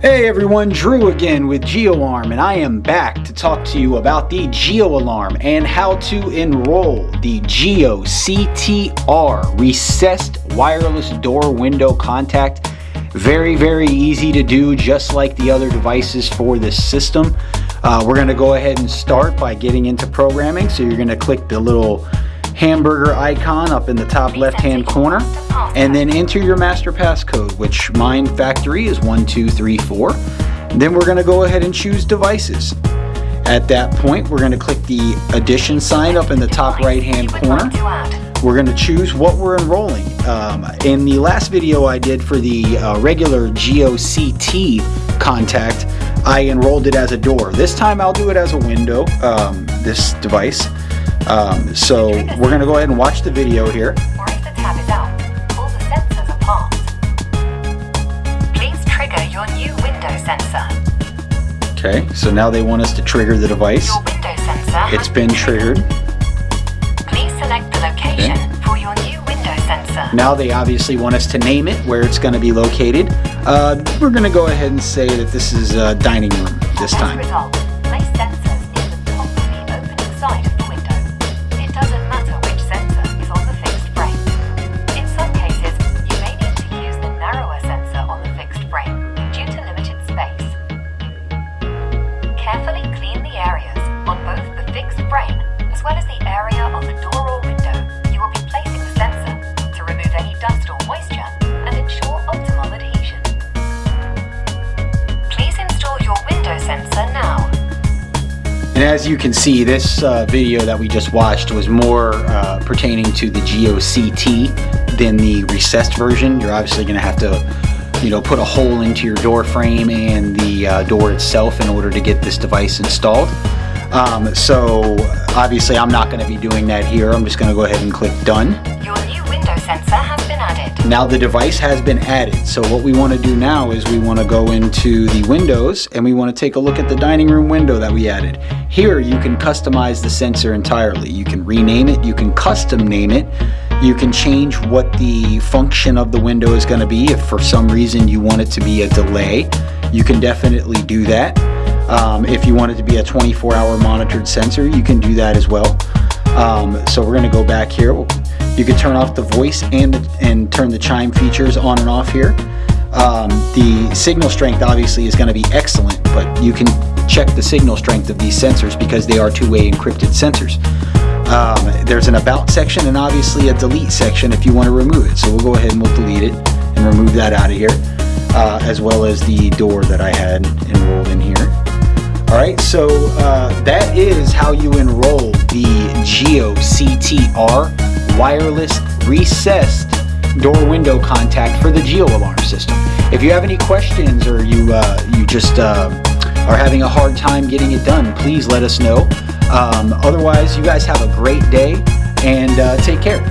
Hey everyone, Drew again with GeoArm, and I am back to talk to you about the Geo Alarm and how to enroll the Geo CTR recessed wireless door window contact. Very, very easy to do, just like the other devices for this system. Uh, we're going to go ahead and start by getting into programming. So you're going to click the little hamburger icon up in the top left hand corner. And then enter your master passcode which mine factory is 1234 then we're going to go ahead and choose devices. At that point we're going to click the addition sign up in the top right hand corner. We're going to choose what we're enrolling. Um, in the last video I did for the uh, regular GeoCT contact I enrolled it as a door. This time I'll do it as a window um, this device um, so we're going to go ahead and watch the video here. The tab is out, pull the sensors apart. Please trigger your new window sensor. Okay, so now they want us to trigger the device. Your window sensor It's been triggered. Please select the location okay. for your new window sensor. Now they obviously want us to name it, where it's going to be located. Uh, we're going to go ahead and say that this is a dining room this time. And as you can see, this uh, video that we just watched was more uh, pertaining to the GeoCT than the recessed version. You're obviously going to have to you know, put a hole into your door frame and the uh, door itself in order to get this device installed. Um, so obviously I'm not going to be doing that here. I'm just going to go ahead and click done. Your new window sensor Now the device has been added. So what we want to do now is we want to go into the windows and we want to take a look at the dining room window that we added. Here you can customize the sensor entirely. You can rename it, you can custom name it, you can change what the function of the window is going to be. If for some reason you want it to be a delay, you can definitely do that. Um, if you want it to be a 24 hour monitored sensor, you can do that as well. Um, so we're going to go back here. You can turn off the voice and, and turn the chime features on and off here. Um, the signal strength obviously is going to be excellent, but you can check the signal strength of these sensors because they are two-way encrypted sensors. Um, there's an about section and obviously a delete section if you want to remove it. So we'll go ahead and we'll delete it and remove that out of here, uh, as well as the door that I had enrolled in here. All right, so uh, that is how you enroll the Geo CTR wireless recessed door window contact for the Geo alarm system. If you have any questions or you uh, you just uh, are having a hard time getting it done, please let us know. Um, otherwise, you guys have a great day and uh, take care.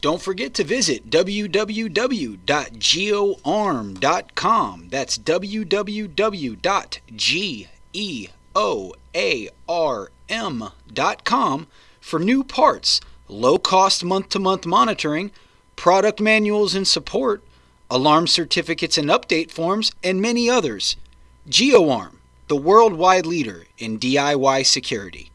Don't forget to visit www.geoarm.com. That's www.geoarm.com for new parts, low cost month to month monitoring, product manuals and support, alarm certificates and update forms, and many others. GeoArm, the worldwide leader in DIY security.